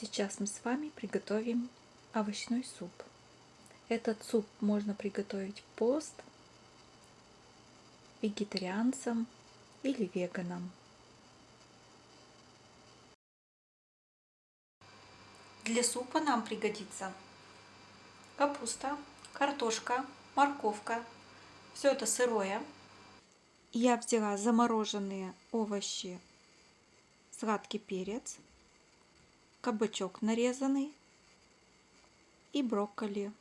Сейчас мы с вами приготовим овощной суп. Этот суп можно приготовить пост вегетарианцам или веганам. Для супа нам пригодится капуста, картошка, морковка. Все это сырое. Я взяла замороженные овощи, сладкий перец, кабачок нарезанный и брокколи.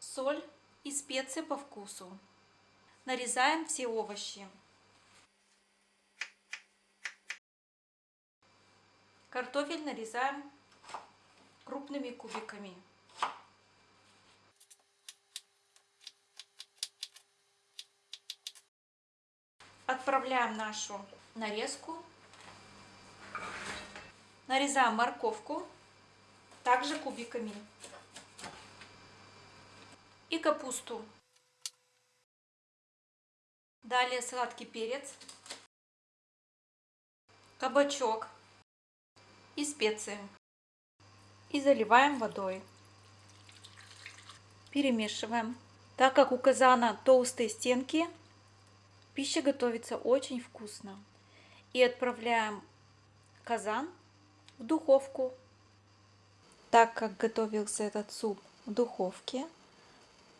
Соль и специи по вкусу. Нарезаем все овощи. Картофель нарезаем крупными кубиками. Отправляем нашу нарезку Нарезаем морковку, также кубиками. И капусту. Далее сладкий перец, кабачок и специи. И заливаем водой. Перемешиваем. Так как у казана толстые стенки, пища готовится очень вкусно. И отправляем казан в духовку. Так как готовился этот суп в духовке,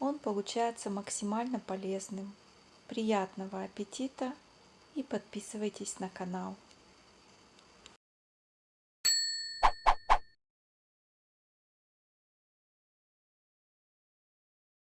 он получается максимально полезным. Приятного аппетита и подписывайтесь на канал.